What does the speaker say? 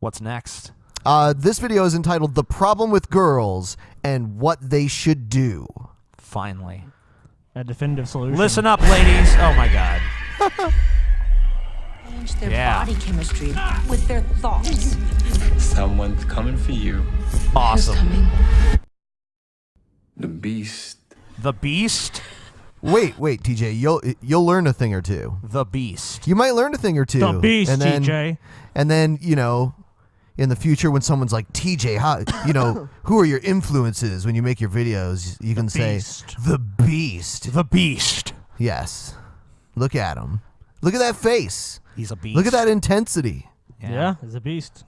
What's next? Uh, this video is entitled "The Problem with Girls and What They Should Do." Finally. A definitive solution. Listen up, ladies. Oh my god. Change their Yeah. body chemistry with their thoughts. Someone's coming for you. Awesome. Coming. The beast. The Beast. Wait, wait, TJ, you'll you'll learn a thing or two. The Beast. You might learn a thing or two. The beast, and then, TJ. And then you know, in the future, when someone's like, TJ, how you know who are your influences when you make your videos? You can say Beast. the Beast. The Beast. Yes. Look at him. Look at that face. He's a beast. Look at that intensity. Yeah, he's a beast.